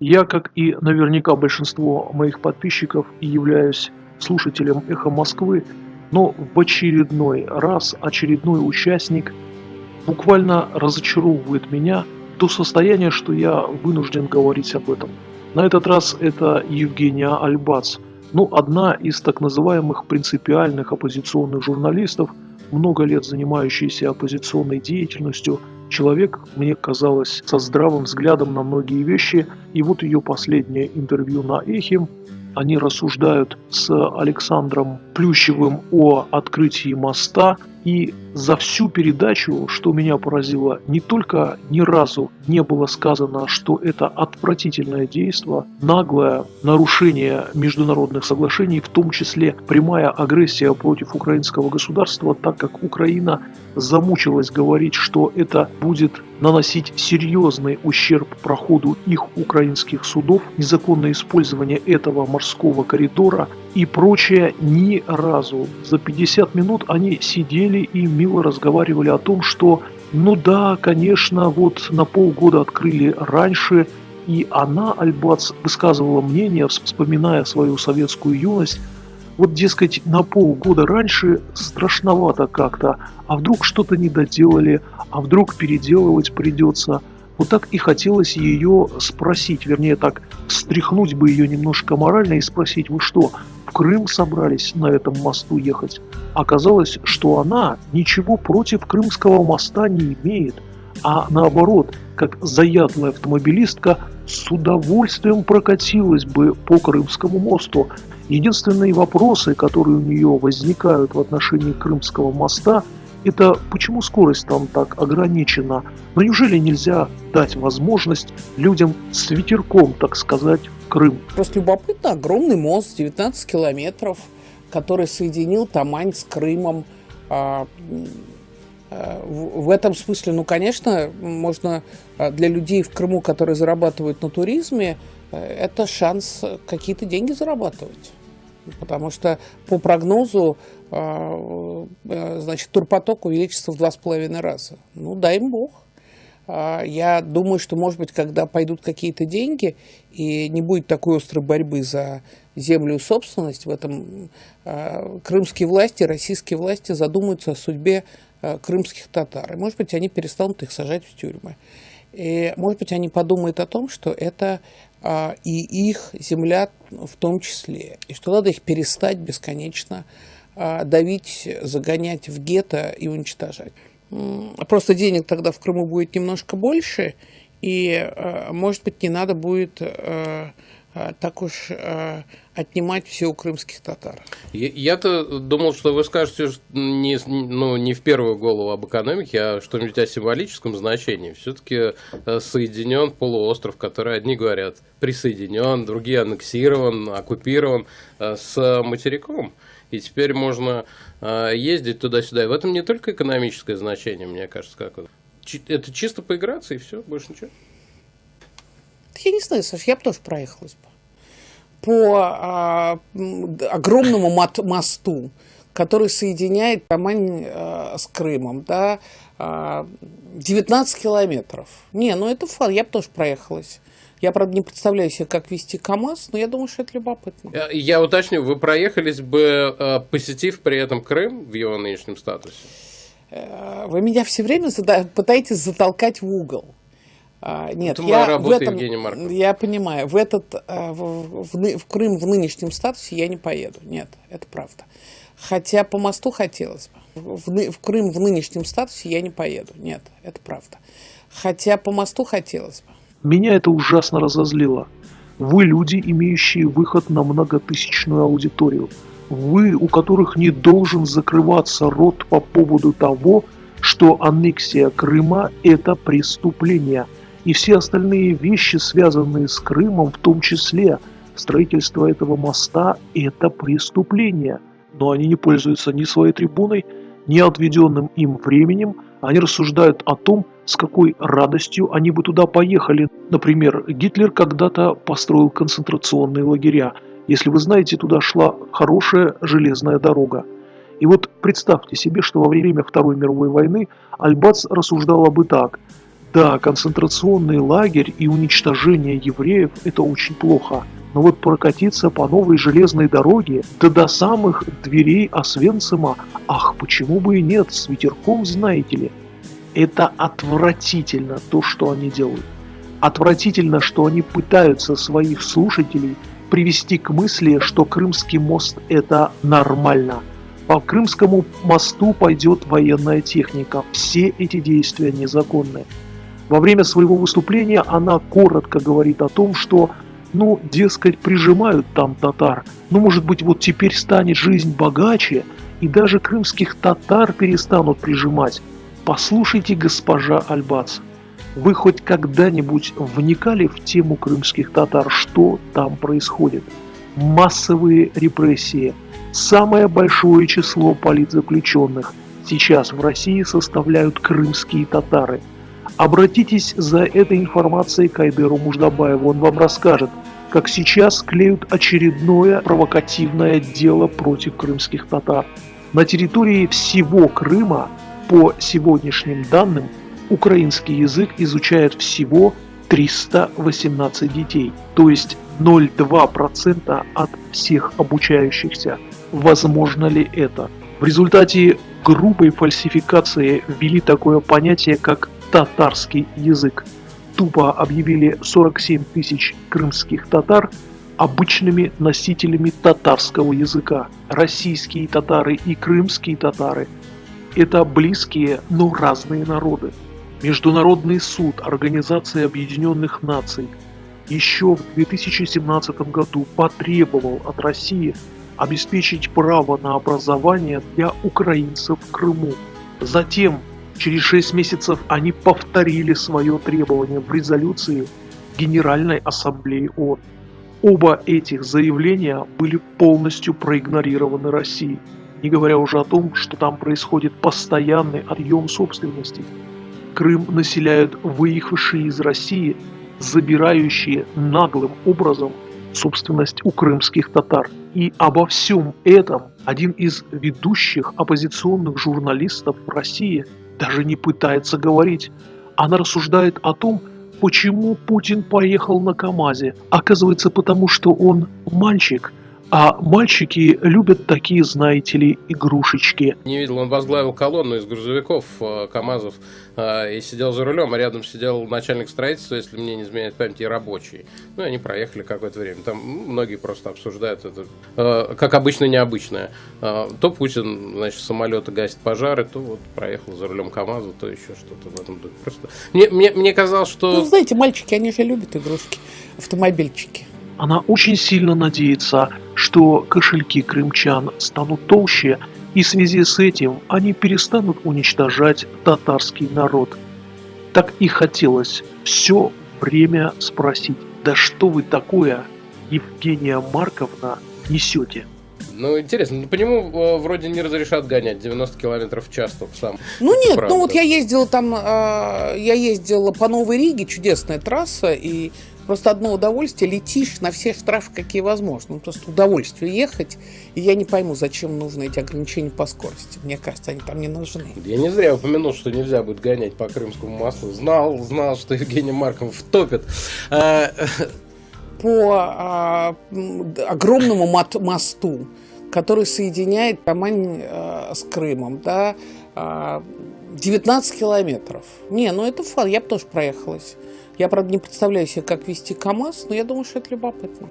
Я, как и наверняка большинство моих подписчиков, являюсь слушателем «Эхо Москвы», но в очередной раз очередной участник буквально разочаровывает меня до состояния, что я вынужден говорить об этом. На этот раз это Евгения Альбац, ну, одна из так называемых принципиальных оппозиционных журналистов, много лет занимающаяся оппозиционной деятельностью – Человек, мне казалось, со здравым взглядом на многие вещи, и вот ее последнее интервью на Эхе, они рассуждают с Александром Плющевым о открытии моста и за всю передачу, что меня поразило, не только ни разу не было сказано, что это отвратительное действие, наглое нарушение международных соглашений, в том числе прямая агрессия против украинского государства, так как Украина замучилась говорить, что это будет наносить серьезный ущерб проходу их украинских судов, незаконное использование этого морского коридора и прочее ни разу. За 50 минут они сидели и мило разговаривали о том, что ну да, конечно, вот на полгода открыли раньше, и она, Альбац, высказывала мнение, вспоминая свою советскую юность, вот, дескать, на полгода раньше страшновато как-то, а вдруг что-то не доделали, а вдруг переделывать придется. Вот так и хотелось ее спросить, вернее так, встряхнуть бы ее немножко морально и спросить, вы что, Крым собрались на этом мосту ехать? Оказалось, что она ничего против Крымского моста не имеет, а наоборот, как заядлая автомобилистка, с удовольствием прокатилась бы по Крымскому мосту. Единственные вопросы, которые у нее возникают в отношении Крымского моста – это почему скорость там так ограничена? Но неужели нельзя дать возможность людям с ветерком, так сказать, Крым? Просто любопытно, огромный мост, 19 километров, который соединил Тамань с Крымом. А, а, в этом смысле, ну, конечно, можно а, для людей в Крыму, которые зарабатывают на туризме, э, это шанс какие-то деньги зарабатывать. Потому что по прогнозу а, э, значит, турпоток увеличится в два с половиной раза. Ну, дай им бог. А, я думаю, что, может быть, когда пойдут какие-то деньги, и не будет такой острой борьбы за землю и собственность, в этом а, крымские власти, российские власти задумаются о судьбе крымских татар. И, может быть, они перестанут их сажать в тюрьмы. И, может быть, они подумают о том, что это и их земля в том числе, и что надо их перестать бесконечно а, давить, загонять в гетто и уничтожать. Просто денег тогда в Крыму будет немножко больше, и, а, может быть, не надо будет а, так уж отнимать все у крымских татар. Я-то думал, что вы скажете не, ну, не в первую голову об экономике, а что-нибудь о символическом значении. Все-таки э, соединен полуостров, который одни говорят присоединен, другие аннексирован, оккупирован э, с материком и теперь можно э, ездить туда-сюда. И в этом не только экономическое значение, мне кажется, как это чисто поиграться и все, больше ничего. Я не знаю, Саш, я бы тоже проехалась бы. По а, огромному мосту, который соединяет Тамань а, с Крымом, да, а, 19 километров. Не, ну это фан, я бы тоже проехалась. Я, правда, не представляю себе, как вести КАМАЗ, но я думаю, что это любопытно. Я, я уточню, вы проехались бы, э, посетив при этом Крым в его нынешнем статусе? Э, вы меня все время пытаетесь затолкать в угол. А, нет, это я в этом, я понимаю, в этот э, в, в, в Крым в нынешнем статусе я не поеду. Нет, это правда. Хотя по мосту хотелось бы. В, в Крым в нынешнем статусе я не поеду. Нет, это правда. Хотя по мосту хотелось бы. Меня это ужасно разозлило. Вы люди, имеющие выход на многотысячную аудиторию. Вы, у которых не должен закрываться рот по поводу того, что аннексия Крыма – это преступление. И все остальные вещи, связанные с Крымом, в том числе строительство этого моста – это преступление. Но они не пользуются ни своей трибуной, ни отведенным им временем, они рассуждают о том, с какой радостью они бы туда поехали. Например, Гитлер когда-то построил концентрационные лагеря. Если вы знаете, туда шла хорошая железная дорога. И вот представьте себе, что во время Второй мировой войны Альбац рассуждала бы так. Да, концентрационный лагерь и уничтожение евреев – это очень плохо. Но вот прокатиться по новой железной дороге, да до самых дверей Освенцима, ах, почему бы и нет, с ветерком, знаете ли. Это отвратительно, то, что они делают. Отвратительно, что они пытаются своих слушателей привести к мысли, что Крымский мост – это нормально. По Крымскому мосту пойдет военная техника. Все эти действия незаконны. Во время своего выступления она коротко говорит о том, что, ну, дескать, прижимают там татар. Ну, может быть, вот теперь станет жизнь богаче, и даже крымских татар перестанут прижимать. Послушайте, госпожа Альбац, вы хоть когда-нибудь вникали в тему крымских татар, что там происходит? Массовые репрессии. Самое большое число политзаключенных сейчас в России составляют крымские татары – Обратитесь за этой информацией к Айдеру Муждабаеву, он вам расскажет, как сейчас клеют очередное провокативное дело против крымских татар. На территории всего Крыма, по сегодняшним данным, украинский язык изучает всего 318 детей, то есть 0,2% от всех обучающихся. Возможно ли это? В результате грубой фальсификации ввели такое понятие, как татарский язык. Тупо объявили 47 тысяч крымских татар обычными носителями татарского языка. Российские татары и крымские татары – это близкие, но разные народы. Международный суд Организации Объединенных Наций еще в 2017 году потребовал от России обеспечить право на образование для украинцев в Крыму. Затем Через шесть месяцев они повторили свое требование в резолюции Генеральной Ассамблеи ООН. Оба этих заявления были полностью проигнорированы Россией, не говоря уже о том, что там происходит постоянный отъем собственности. Крым населяют выехавшие из России, забирающие наглым образом собственность у крымских татар. И обо всем этом один из ведущих оппозиционных журналистов в России даже не пытается говорить. Она рассуждает о том, почему Путин поехал на КАМАЗе. Оказывается, потому что он мальчик – а мальчики любят такие, знаете ли, игрушечки. Не видел, он возглавил колонну из грузовиков, э, КАМАЗов, э, и сидел за рулем, а рядом сидел начальник строительства, если мне не изменяет память, и рабочий. Ну, и они проехали какое-то время. Там многие просто обсуждают это, э, как обычно, необычное. То Путин, значит, самолеты гасит пожары, то вот проехал за рулем КАМАЗа, то еще что-то в этом духе. Просто мне, мне, мне казалось, что... Ну, знаете, мальчики, они же любят игрушки, автомобильчики. Она очень сильно надеется, что кошельки крымчан станут толще, и в связи с этим они перестанут уничтожать татарский народ. Так и хотелось все время спросить, да что вы такое, Евгения Марковна, несете? Ну, интересно, ну, по нему э, вроде не разрешат гонять 90 километров в час только сам. Ну, нет, Правда. ну вот я ездила там, э, я ездила по Новой Риге, чудесная трасса, и Просто одно удовольствие, летишь на все штрафы, какие возможно. Ну, просто удовольствие ехать. И я не пойму, зачем нужны эти ограничения по скорости. Мне кажется, они там не нужны. Я не зря упомянул, что нельзя будет гонять по Крымскому мосту. Знал, знал, что Евгений Марков топит. А, по а, огромному мосту, который соединяет Тамань а, с Крымом, да, 19 а, километров. Не, ну это фан, я бы тоже проехалась. Я, правда, не представляю себе, как вести КАМАЗ, но я думаю, что это любопытно.